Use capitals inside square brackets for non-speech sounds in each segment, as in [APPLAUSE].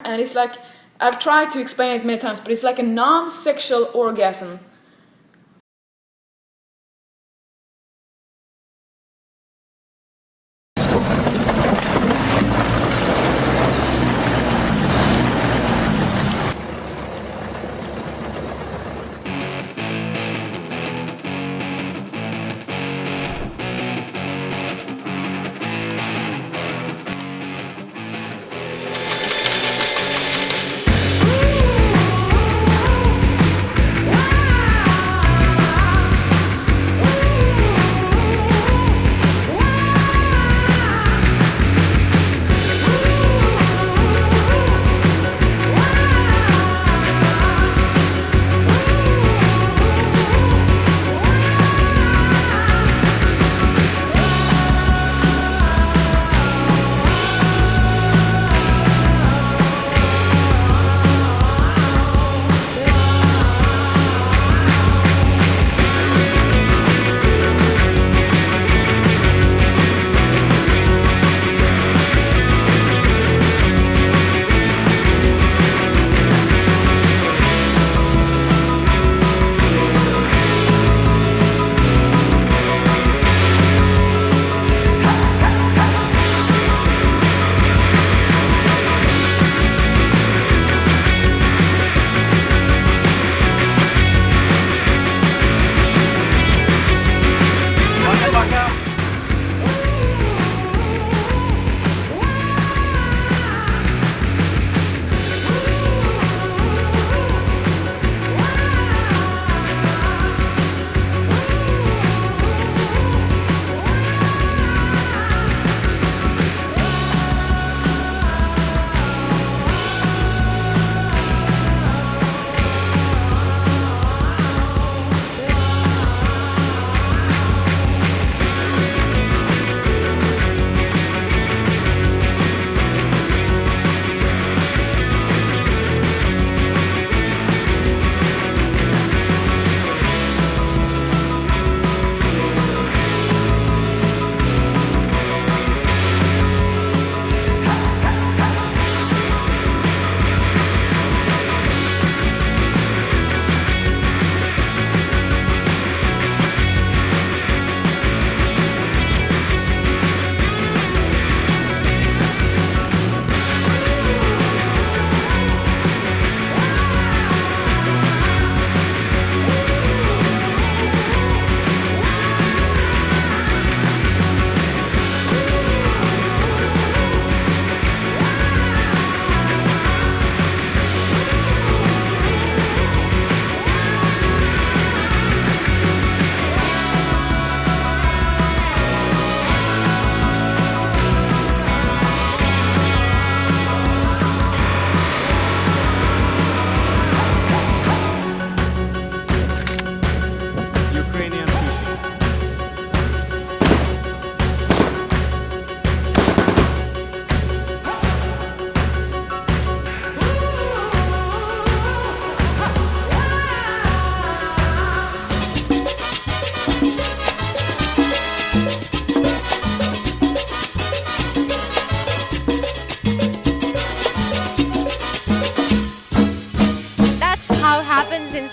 and it's like I've tried to explain it many times, but it's like a non-sexual orgasm.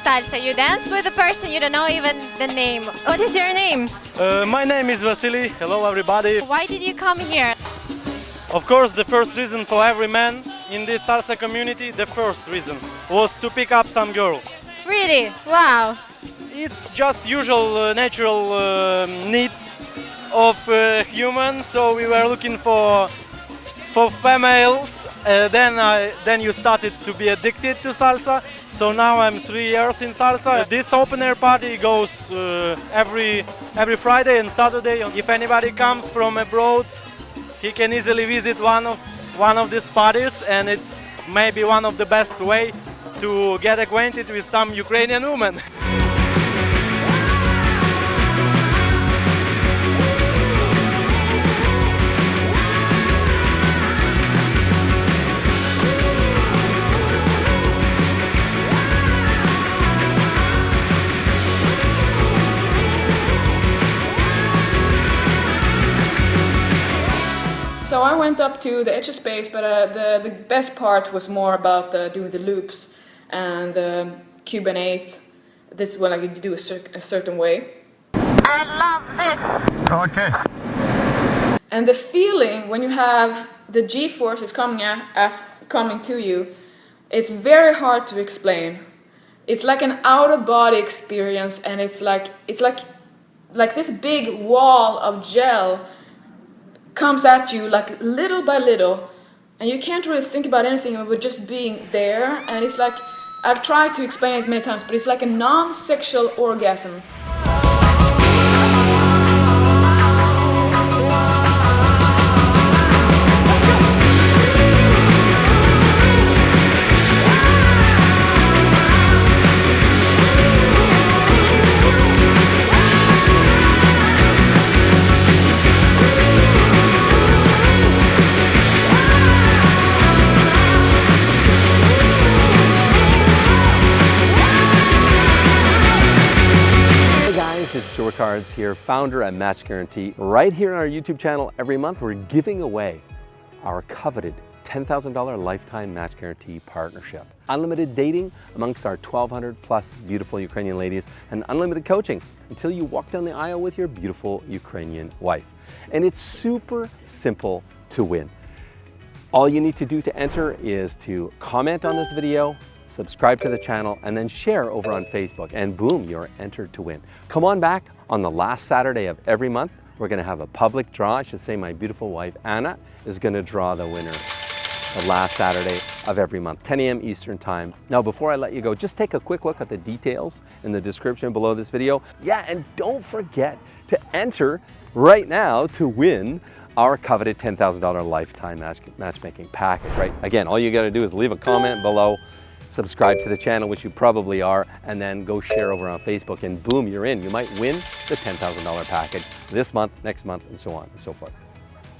Salsa. You dance with a person you don't know even the name. What is your name? Uh, my name is Vasily. Hello, everybody. Why did you come here? Of course, the first reason for every man in this salsa community, the first reason was to pick up some girl. Really? Wow. It's just usual uh, natural uh, needs of uh, humans. So we were looking for for females. Uh, then I then you started to be addicted to salsa. So now I'm three years in salsa. This open air party goes uh, every every Friday and Saturday. If anybody comes from abroad, he can easily visit one of one of these parties, and it's maybe one of the best way to get acquainted with some Ukrainian women. [LAUGHS] I went up to the edge of space, but uh, the the best part was more about uh, doing the loops and um, Cuban eight. This is what like you do a, cer- a certain way. I love this! Okay. And the feeling when you have the G forces coming at, coming to you, it's very hard to explain. It's like an out of body experience, and it's like it's like like this big wall of gel comes at you like little by little, and you can't really think about anything but just being there. And it's like I've tried to explain it many times, but it's like a non-sexual orgasm. Ricards here, founder at Match Guarantee. Right here on our YouTube channel, every month we're giving away our coveted $10,000 lifetime match guarantee partnership. Unlimited dating amongst our 1,200 plus beautiful Ukrainian ladies and unlimited coaching until you walk down the aisle with your beautiful Ukrainian wife. And it's super simple to win. All you need to do to enter is to comment on this video, subscribe to the channel, and then share over on Facebook. And boom, you're entered to win. Come on back on the last Saturday of every month. We're gonna have a public draw. I should say my beautiful wife, Anna, is gonna draw the winner the last Saturday of every month, 10 a.m. Eastern Time. Now, before I let you go, just take a quick look at the details in the description below this video. Yeah, and don't forget to enter right now to win our coveted $10,000 lifetime match, matchmaking package, right? Again, all you gotta do is leave a comment below, subscribe to the channel, which you probably are, and then go share over on Facebook, and boom, you're in. You might win the $10,000 package this month, next month, and so on and so forth.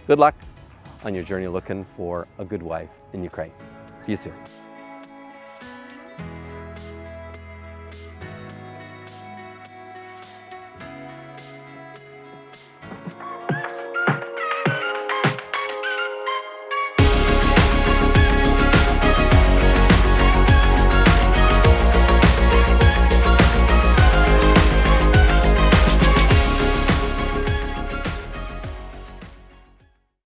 Good luck on your journey looking for a good wife in Ukraine. See you soon.